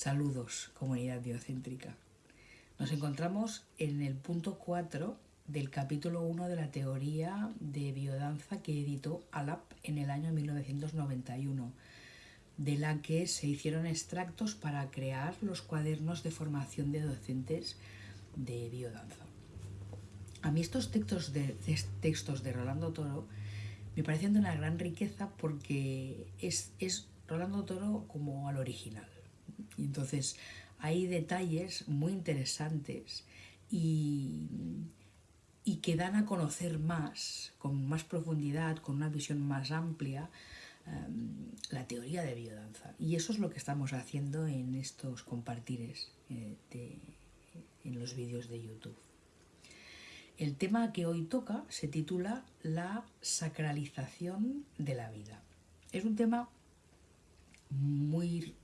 Saludos, comunidad biocéntrica. Nos encontramos en el punto 4 del capítulo 1 de la teoría de biodanza que editó ALAP en el año 1991, de la que se hicieron extractos para crear los cuadernos de formación de docentes de biodanza. A mí estos textos de, textos de Rolando Toro me parecen de una gran riqueza porque es, es Rolando Toro como al original. Y entonces hay detalles muy interesantes y, y que dan a conocer más, con más profundidad, con una visión más amplia, em, la teoría de biodanza. Y eso es lo que estamos haciendo en estos compartires eh, en los vídeos de YouTube. El tema que hoy toca se titula La sacralización de la vida. Es un tema muy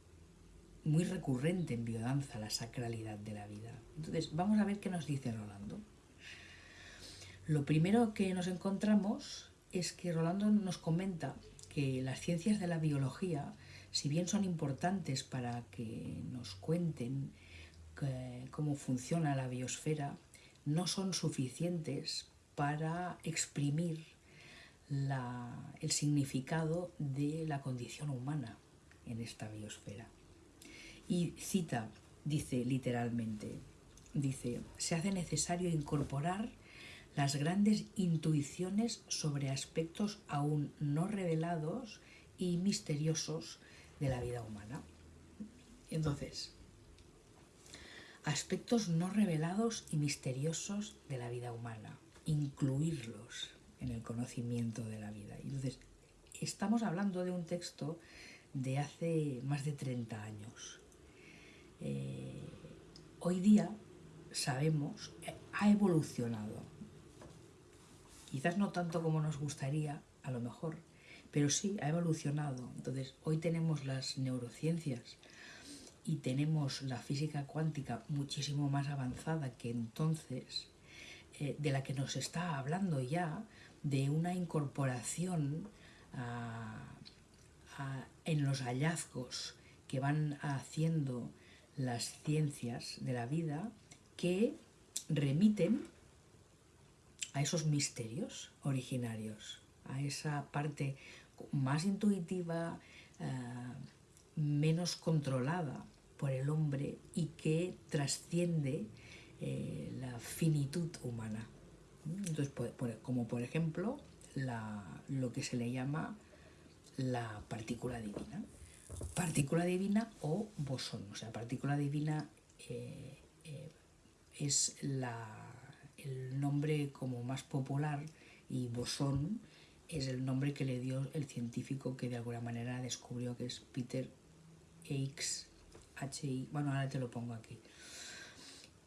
muy recurrente en biodanza la sacralidad de la vida. Entonces, vamos a ver qué nos dice Rolando. Lo primero que nos encontramos es que Rolando nos comenta que las ciencias de la biología, si bien son importantes para que nos cuenten cómo funciona la biosfera, no son suficientes para exprimir el significado de la condición humana en esta biosfera. Y cita, dice literalmente, dice, se hace necesario incorporar las grandes intuiciones sobre aspectos aún no revelados y misteriosos de la vida humana. Entonces, aspectos no revelados y misteriosos de la vida humana, incluirlos en el conocimiento de la vida. Entonces, estamos hablando de un texto de hace más de 30 años. Eh, hoy día sabemos, eh, ha evolucionado. Quizás no tanto como nos gustaría, a lo mejor, pero sí ha evolucionado. Entonces, hoy tenemos las neurociencias y tenemos la física cuántica muchísimo más avanzada que entonces, eh, de la que nos está hablando ya de una incorporación en los hallazgos que van haciendo las ciencias de la vida que remiten a esos misterios originarios, a esa parte más intuitiva, eh, menos controlada por el hombre y que trasciende eh, la finitud humana. Entonces, como por ejemplo lo que se le llama la partícula divina partícula divina o bosón. O sea, partícula divina eh, eh, es el nombre como más popular y bosón es el nombre que le dio el científico que de alguna manera descubrió que es Peter Higgs, H bueno ahora te lo pongo aquí,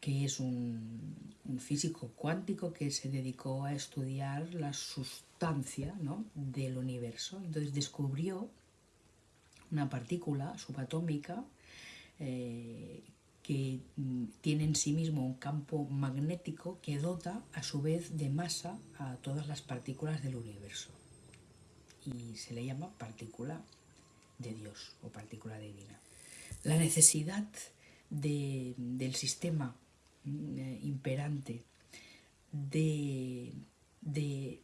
que es un, un, físico cuántico que se dedicó a estudiar la sustancia ¿no? del universo. Entonces descubrió una partícula subatómica eh, que mm, tiene en sí mismo un campo magnético que dota a su vez de masa a todas las partículas del universo. Y se le llama partícula de Dios o partícula divina. La necesidad del sistema mm, eh, imperante de, de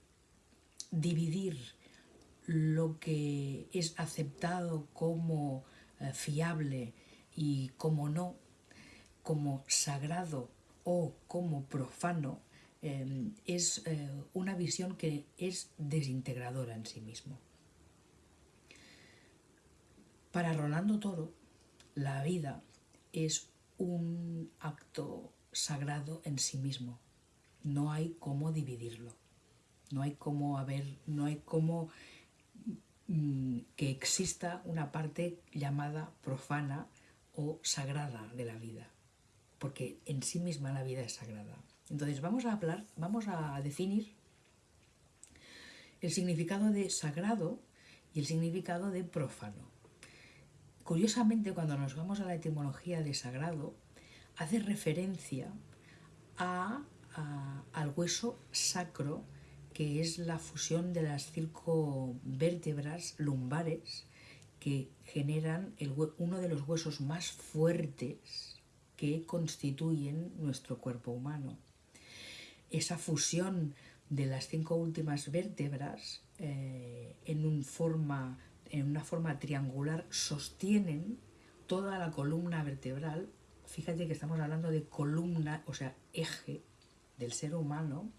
dividir lo que es aceptado como eh, fiable y como no, como sagrado o como profano, em, es eh, una visión que es desintegradora en sí mismo. Para Rolando Toro, la vida es un acto sagrado en sí mismo. No hay cómo dividirlo. No hay cómo haber, no hay cómo que exista una parte llamada profana o sagrada de la vida, porque en sí misma la vida es sagrada. Entonces vamos a hablar, vamos a definir el significado de sagrado y el significado de profano. Curiosamente, cuando nos vamos a la etimología de sagrado, hace referencia a, al hueso sacro que es la fusión de las cinco vértebras lumbares que generan uno de los huesos más fuertes que constituyen nuestro cuerpo humano. Esa fusión de las cinco últimas vértebras eh, en, forma, en una forma triangular sostienen toda la columna vertebral. Fíjate que estamos hablando de columna, o sea, eje del ser humano,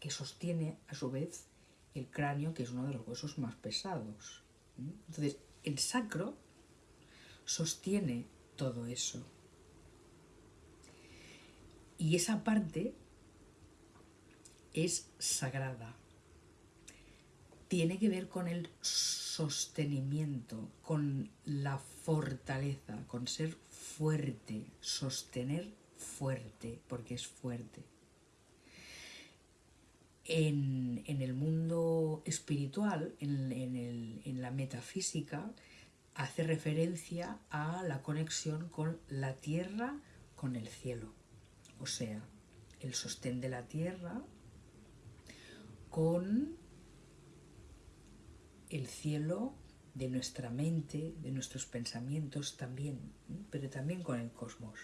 que sostiene a su vez el cráneo, que es uno de los huesos más pesados. Entonces, el sacro sostiene todo eso. Y esa parte es sagrada. Tiene que ver con el sostenimiento, con la fortaleza, con ser fuerte, sostener fuerte, porque es fuerte. En, el mundo espiritual, en, la metafísica, hace referencia a la conexión con la tierra, con el cielo. O sea, el sostén de la tierra con el cielo de nuestra mente, de nuestros pensamientos también, pero también con el cosmos.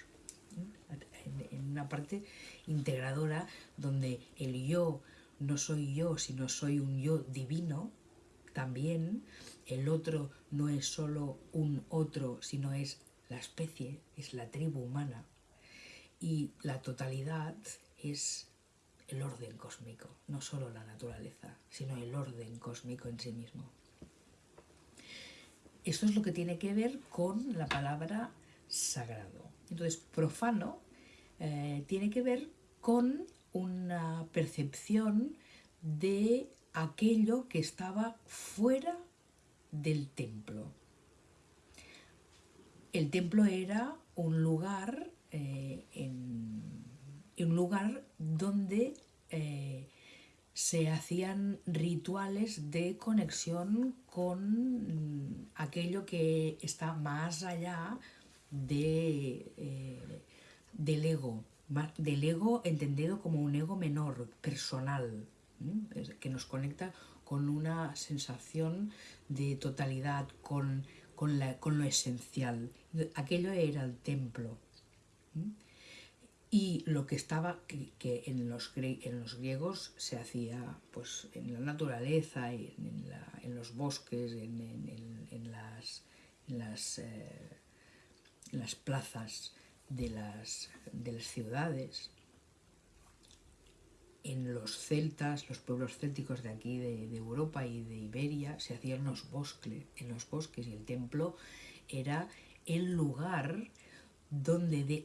En una parte integradora donde el yo no soy yo, sino soy un yo divino, también el otro no es solo un otro, sino es la especie, es la tribu humana. Y la totalidad es el orden cósmico, no solo la naturaleza, sino el orden cósmico en sí mismo. Esto es lo que tiene que ver con la palabra sagrado. Entonces, profano eh, tiene que ver con una percepción de aquello que estaba fuera del templo. El templo era un lugar, eh, un lugar donde eh, se hacían rituales de conexión con aquello que está más allá de, eh, del ego, del ego entendido como un ego menor, personal, que nos conecta con una sensación de totalidad, con, con, lo esencial. Aquello era el templo. Y lo que estaba, que, en, los, en los griegos se hacía pues, en la naturaleza, en, los bosques, en, las, eh, las plazas, de las, de las ciudades, en los celtas, los pueblos célticos de aquí, de, Europa y de Iberia, se hacían los, bosques, en los bosques y el templo era el lugar donde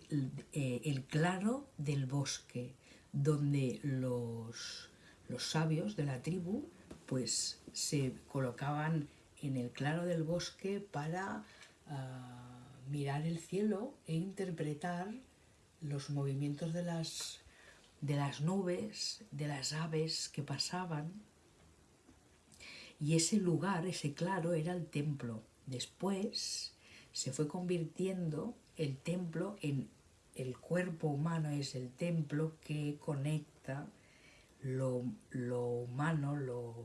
eh, el claro del bosque, donde los, los sabios de la tribu pues se colocaban en el claro del bosque para ah, mirar el cielo e interpretar los movimientos de las, de las nubes, de las aves que pasaban. Y ese lugar, ese claro, era el templo. Después se fue convirtiendo el templo en el cuerpo humano, es el templo que conecta lo, humano, lo,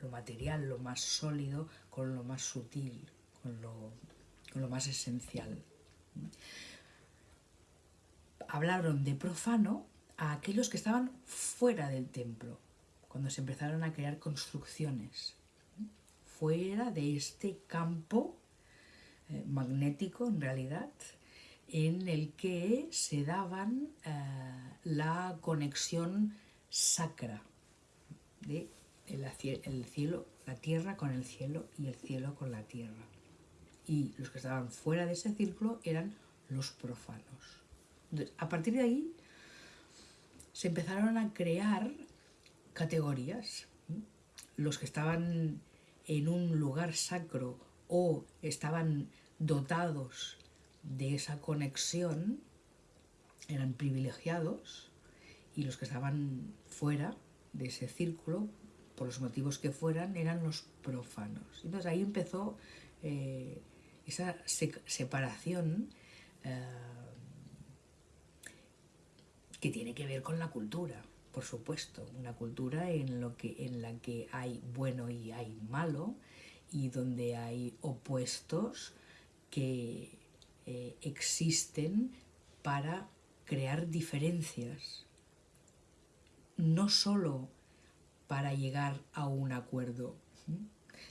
lo material, lo más sólido, con lo más sutil, con lo lo más esencial. Hablaron de profano a aquellos que estaban fuera del templo, cuando se empezaron a crear construcciones, fuera de este campo eh, magnético en realidad, en el que se daban eh, la conexión sacra de el cielo, la tierra con el cielo y el cielo con la tierra y los que estaban fuera de ese círculo eran los profanos. a partir de ahí se empezaron a crear categorías. Los que estaban en un lugar sacro o estaban dotados de esa conexión eran privilegiados y los que estaban fuera de ese círculo, por los motivos que fueran, eran los profanos. Entonces ahí empezó eh, esa separación eh, que tiene que ver con la cultura, por supuesto, una cultura en, lo que, en la que hay bueno y hay malo y donde hay opuestos que eh, existen para crear diferencias, no solo para llegar a un acuerdo,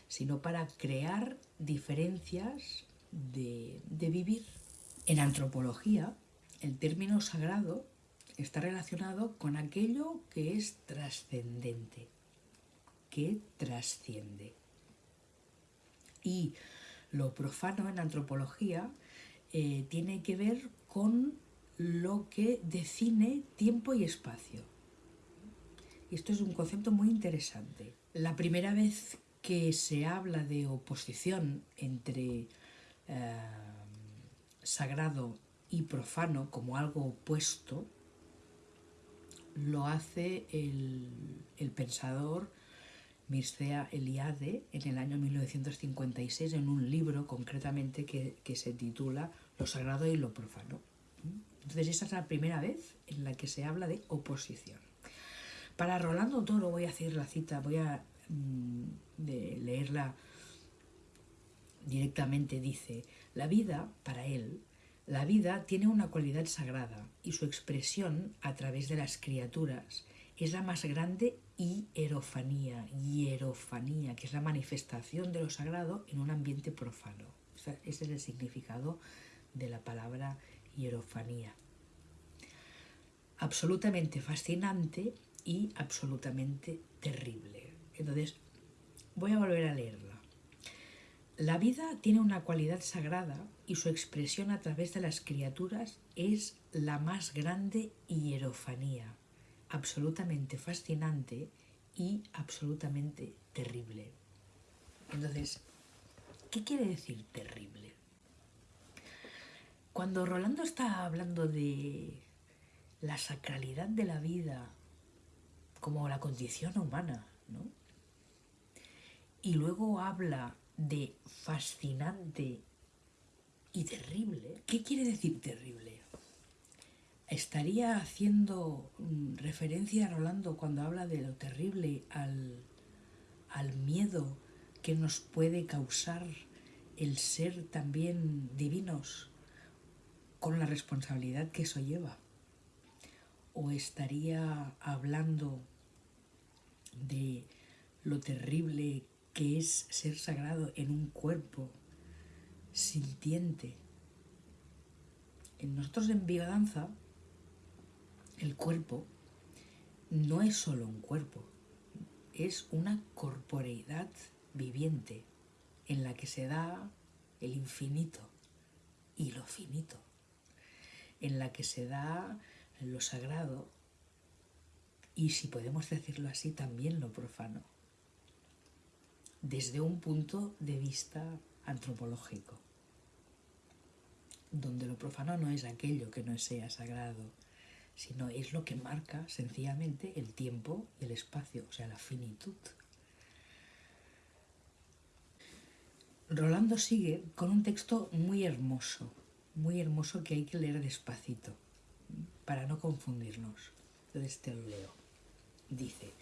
sino para crear diferencias de, de vivir. En antropología, el término sagrado está relacionado con aquello que es trascendente, que trasciende. Y lo profano en antropología eh, tiene que ver con lo que define tiempo y espacio. Esto es un concepto muy interesante. La primera vez que se habla de oposición entre eh, sagrado y profano como algo opuesto, lo hace el, pensador Mircea Eliade en el año 1956 en un libro concretamente que, que se titula Lo sagrado y lo profano. Entonces esa es la primera vez en la que se habla de oposición. Para Rolando Toro voy a hacer la cita, voy a mm, leerla directamente. Dice, la vida, para él, la vida tiene una cualidad sagrada y su expresión a través de las criaturas es la más grande hierofanía, hierofanía, que es la manifestación de lo sagrado en un ambiente profano. ese es el significado de la palabra hierofanía. Absolutamente fascinante y absolutamente terrible. Entonces, voy a volver a leerla. La vida tiene una cualidad sagrada y su expresión a través de las criaturas es la más grande hierofanía, absolutamente fascinante y absolutamente terrible. Entonces, ¿qué quiere decir terrible? Cuando Rolando está hablando de la sacralidad de la vida como la condición humana, ¿no? Y luego habla de fascinante y terrible. ¿Qué quiere decir terrible? Estaría haciendo mm, referencia a Rolando cuando habla de lo terrible al, al miedo que nos puede causar el ser también divinos con la responsabilidad que eso lleva. O estaría hablando de lo terrible que es ser sagrado en un cuerpo sintiente. En nosotros en biodanza, el cuerpo no es solo un cuerpo, es una corporeidad viviente en la que se da el infinito y lo finito en la que se da lo sagrado y, si podemos decirlo así, también lo profano, desde un punto de vista antropológico, donde lo profano no es aquello que no sea sagrado, sino es lo que marca sencillamente el tiempo y el espacio, o sea, la finitud. Rolando sigue con un texto muy hermoso, muy hermoso que hay que leer despacito para no confundirnos. Entonces te lo leo. Dice,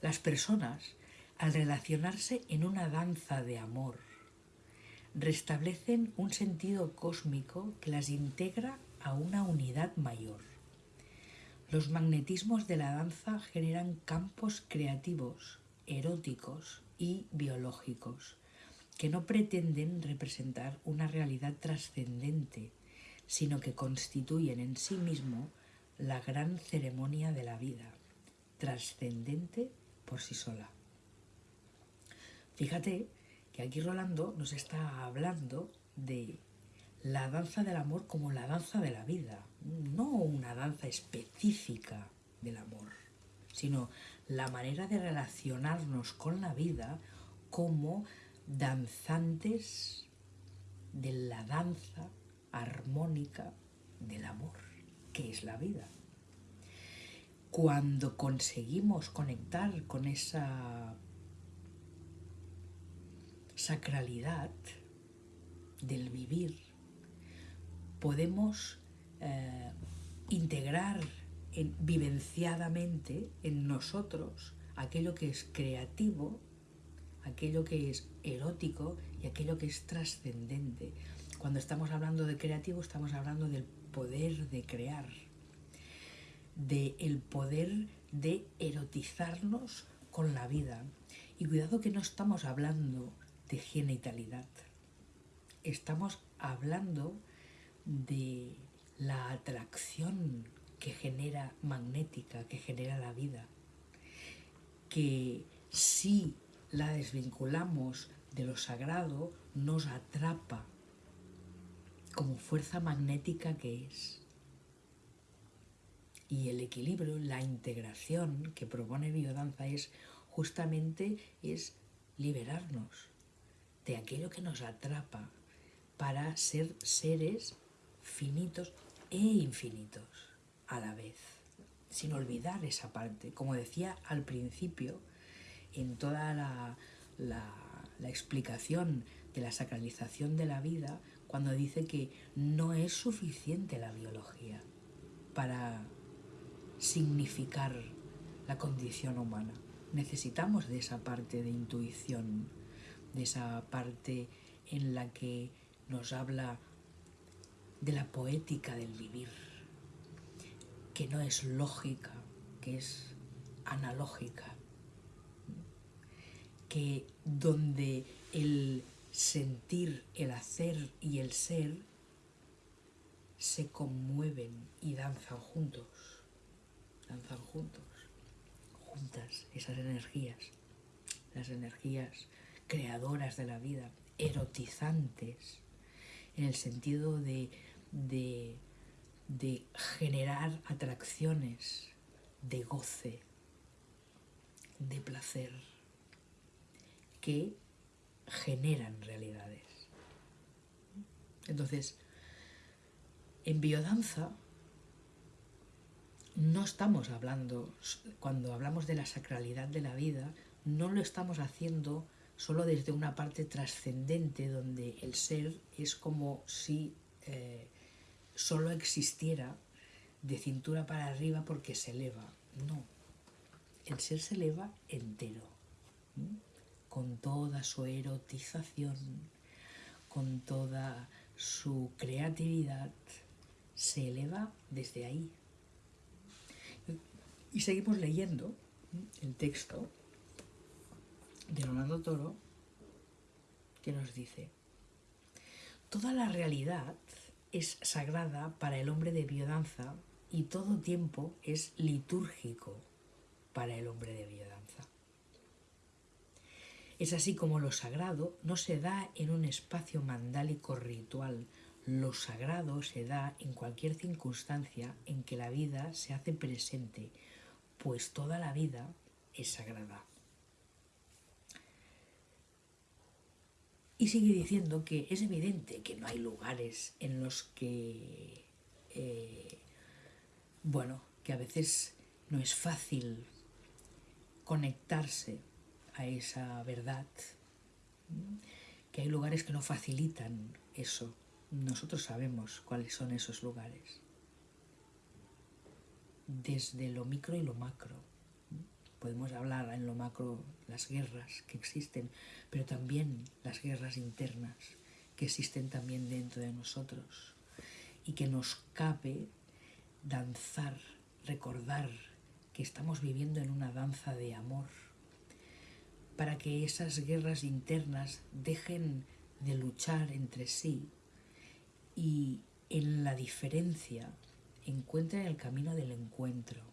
las personas, al relacionarse en una danza de amor, restablecen un sentido cósmico que las integra a una unidad mayor. Los magnetismos de la danza generan campos creativos, eróticos y biológicos que no pretenden representar una realidad trascendente, sino que constituyen en sí mismo la gran ceremonia de la vida, trascendente por sí sola. Fíjate que aquí Rolando nos está hablando de la danza del amor como la danza de la vida, no una danza específica del amor, sino la manera de relacionarnos con la vida como danzantes de la danza armónica del amor, que es la vida. Cuando conseguimos conectar con esa sacralidad del vivir, podemos eh, integrar vivenciadamente en nosotros aquello que es creativo aquello que es erótico y aquello que es trascendente. Cuando estamos hablando de creativo estamos hablando del poder de crear, de el poder de erotizarnos con la vida. Y cuidado que no estamos hablando de genitalidad. Estamos hablando de la atracción que genera magnética, que genera la vida, que si la desvinculamos de lo sagrado, nos atrapa como fuerza magnética que es. Y el equilibrio, la integración que propone biodanza es justamente es liberarnos de aquello que nos atrapa para ser seres finitos e infinitos a la vez, sin olvidar esa parte. Como decía al principio, en toda la, la explicación de la sacralización de la vida, cuando dice que no es suficiente la biología para significar la condición humana. Necesitamos de esa parte de intuición, de esa parte en la que nos habla de la poética del vivir, que no es lógica, que es analógica, que donde el sentir, el hacer y el ser se conmueven y danzan juntos, danzan juntos, juntas esas energías, las energías creadoras de la vida, erotizantes, en el sentido de, de, generar atracciones, de goce, de placer, que generan realidades. Entonces, en biodanza no estamos hablando, cuando hablamos de la sacralidad de la vida, no lo estamos haciendo solo desde una parte trascendente donde el ser es como si eh, solo existiera de cintura para arriba porque se eleva. No, el ser se eleva entero con toda su erotización, con toda su creatividad, se eleva desde ahí. Y seguimos leyendo el texto de Leonardo Toro que nos dice, toda la realidad es sagrada para el hombre de biodanza y todo tiempo es litúrgico para el hombre de biodanza. Es así como lo sagrado no se da en un espacio mandálico ritual, lo sagrado se da en cualquier circunstancia en que la vida se hace presente, pues toda la vida es sagrada. Y sigue diciendo que es evidente que no hay lugares en los que, eh, bueno, que a veces no es fácil conectarse a esa verdad, que hay lugares que no facilitan eso. Nosotros sabemos cuáles son esos lugares. Desde lo micro y lo macro. Podemos hablar en lo macro las guerras que existen, pero también las guerras internas que existen también dentro de nosotros y que nos cabe danzar, recordar que estamos viviendo en una danza de amor para que esas guerras internas dejen de luchar entre sí y en la diferencia encuentren el camino del encuentro,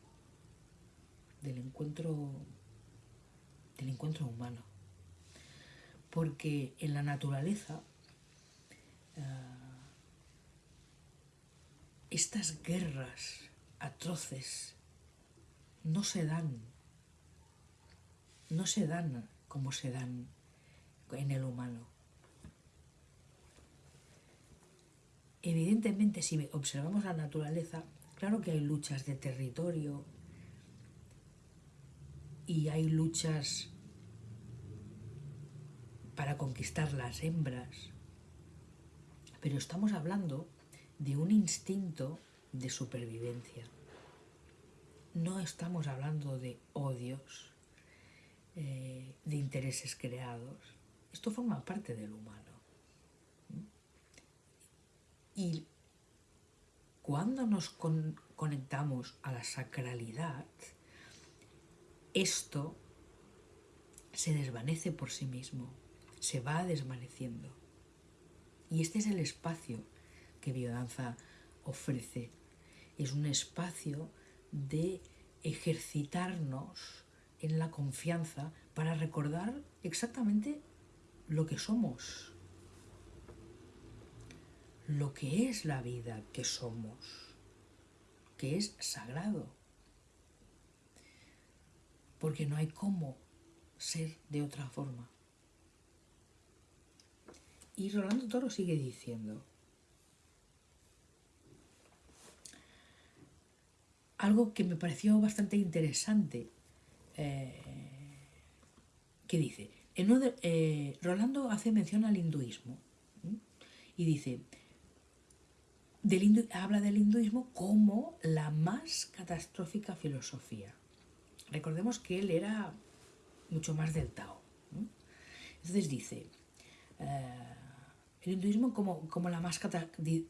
del encuentro, del encuentro humano. Porque en la naturaleza ah, estas guerras atroces no se dan no se dan como se dan en el humano. Evidentemente, si observamos la naturaleza, claro que hay luchas de territorio y hay luchas para conquistar las hembras, pero estamos hablando de un instinto de supervivencia. No estamos hablando de odios, eh, de intereses creados. Esto forma parte del humano. Y cuando nos conectamos a la sacralidad, esto se desvanece por sí mismo, se va desvaneciendo. Y este es el espacio que biodanza ofrece. Es un espacio de ejercitarnos en la confianza para recordar exactamente lo que somos, lo que es la vida que somos, que es sagrado. Porque no hay cómo ser de otra forma. Y Rolando Toro sigue diciendo, algo que me pareció bastante interesante, eh, que dice, eh, Rolando hace mención al hinduismo y dice, habla del hinduismo como la más catastrófica filosofía. Recordemos que él era mucho más del Tao. Entonces dice, eh, el hinduismo como, como la más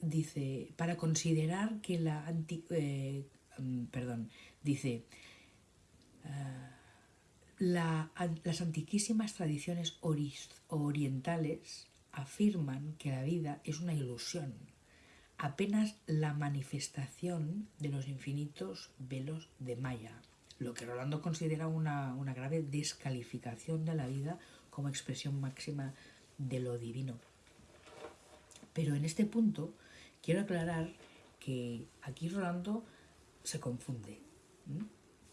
dice, para considerar que la anti, eh, mm, perdón, dice, eh, las antiquísimas tradiciones orientales afirman que la vida es una ilusión, apenas la manifestación de los infinitos velos de Maya, lo que Rolando considera una, una grave descalificación de la vida como expresión máxima de lo divino. Pero en este punto quiero aclarar que aquí Rolando se confunde,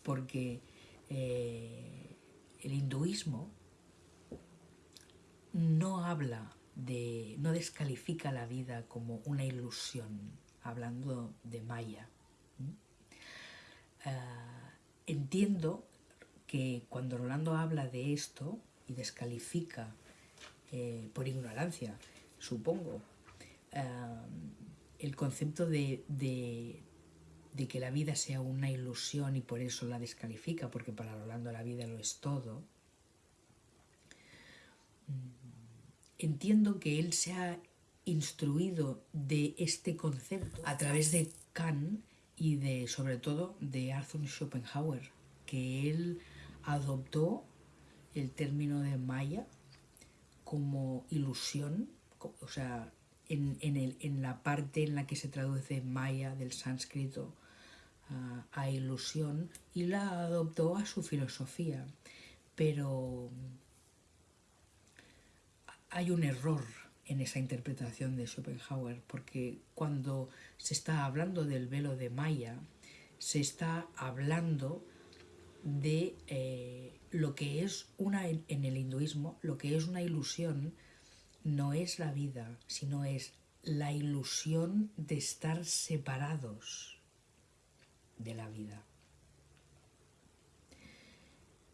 porque eh, el hinduismo no habla de, no descalifica la vida como una ilusión, hablando de Maya. Entiendo que cuando Rolando habla de esto y descalifica eh, por ignorancia, supongo, ah, el concepto de, de, que la vida sea una ilusión y por eso la descalifica, porque para Rolando la vida lo es todo, entiendo que él se ha instruido de este concepto a través de Kant y de, sobre todo, de Arthur Schopenhauer, que él adoptó el término de Maya como ilusión, o sea, en, el, en, la parte en la que se traduce Maya del sánscrito a ilusión y la adoptó a su filosofía. Pero hay un error en esa interpretación de Schopenhauer, porque cuando se está hablando del velo de Maya, se está hablando de eh, lo que es una, en el hinduismo, lo que es una ilusión no es la vida, sino es la ilusión de estar separados de la vida.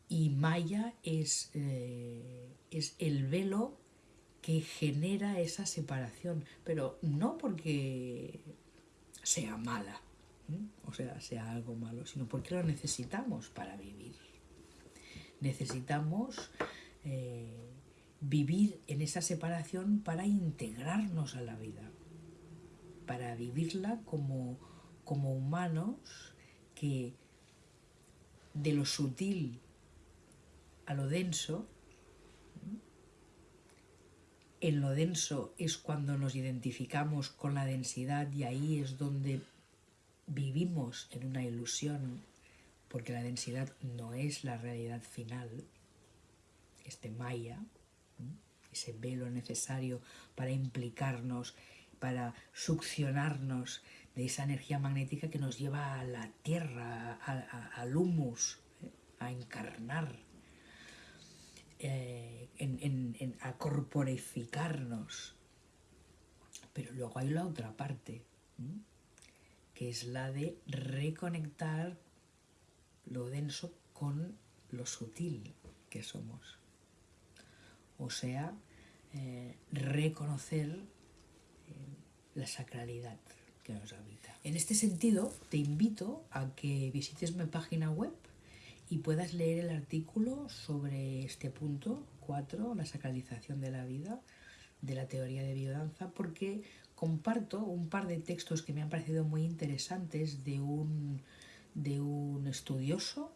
Y Maya es, eh, es el velo que genera esa separación, pero no porque sea mala, o sea, sea algo malo, sino porque lo necesitamos para vivir. Necesitamos eh, vivir en esa separación para integrarnos a la vida, para vivirla como, como humanos que de lo sutil a lo denso en lo denso es cuando nos identificamos con la densidad y ahí es donde vivimos en una ilusión, porque la densidad no es la realidad final, este maya, ese velo necesario para implicarnos, para succionarnos de esa energía magnética que nos lleva a la tierra, al humus, ¿eh? a encarnar eh, en, a corporificarnos. Pero luego hay la otra parte, que es la de reconectar lo denso con lo sutil que somos. O sea, eh, reconocer eh, la sacralidad que nos habita. En este sentido, te invito a que visites mi página web y puedas leer el artículo sobre este punto 4, la sacralización de la vida, de la teoría de biodanza, porque comparto un par de textos que me han parecido muy interesantes de un, de un estudioso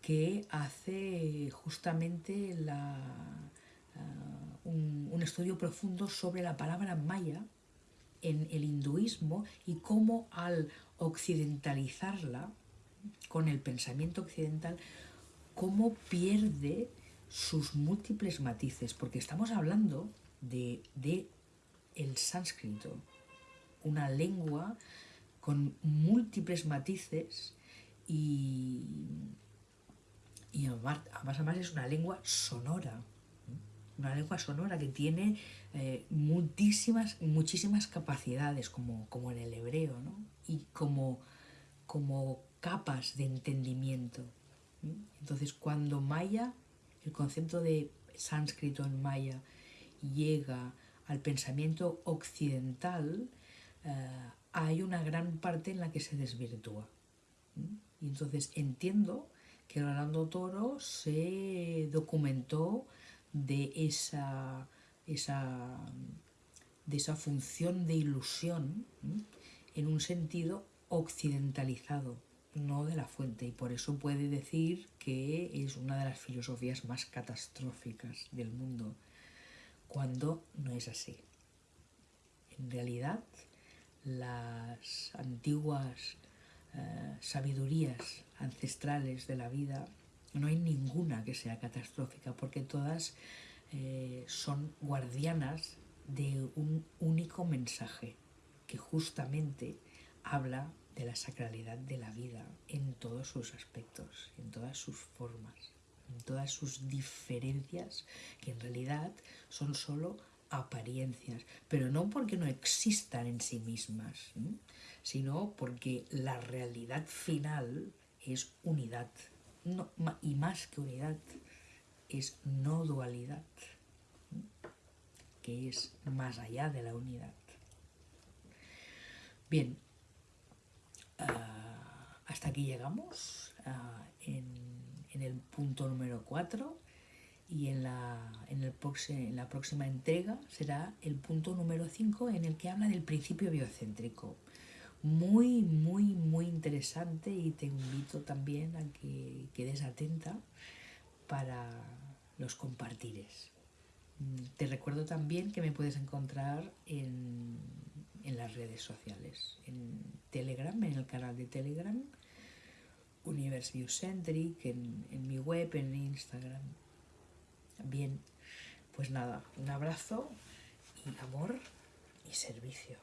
que hace justamente la, un, un estudio profundo sobre la palabra maya en el hinduismo y cómo al occidentalizarla con el pensamiento occidental, cómo pierde sus múltiples matices, porque estamos hablando de, de el sánscrito, una lengua con múltiples matices y, y además, además es una lengua sonora, una lengua sonora que tiene eh, muchísimas, muchísimas capacidades, como, como en el hebreo, ¿no? y como, como capas de entendimiento. Entonces, cuando maya, el concepto de sánscrito en maya llega al pensamiento occidental, eh, hay una gran parte en la que se desvirtúa. Y entonces entiendo que Rolando Toro se documentó de esa, esa, de esa función de ilusión en un sentido occidentalizado, no de la fuente, y por eso puede decir que es una de las filosofías más catastróficas del mundo, cuando no es así. En realidad, las antiguas eh, sabidurías ancestrales de la vida no hay ninguna que sea catastrófica porque todas eh, son guardianas de un único mensaje que justamente habla de la sacralidad de la vida en todos sus aspectos, en todas sus formas, en todas sus diferencias, que en realidad son solo apariencias, pero no porque no existan en sí mismas, sino porque la realidad final es unidad, y más que unidad, es no dualidad, que es más allá de la unidad. Bien, aquí llegamos ah, en, el punto número 4 y en la, en, el en la próxima entrega será el punto número 5 en el que habla del principio biocéntrico muy, muy, muy interesante y te invito también a que quedes atenta para los compartires. Mm, te recuerdo también que me puedes encontrar en, en las redes sociales, en Telegram, en el canal de Telegram, Universe Biocentric, en, en mi web, en Instagram. Bien, pues nada, un abrazo y amor y servicio.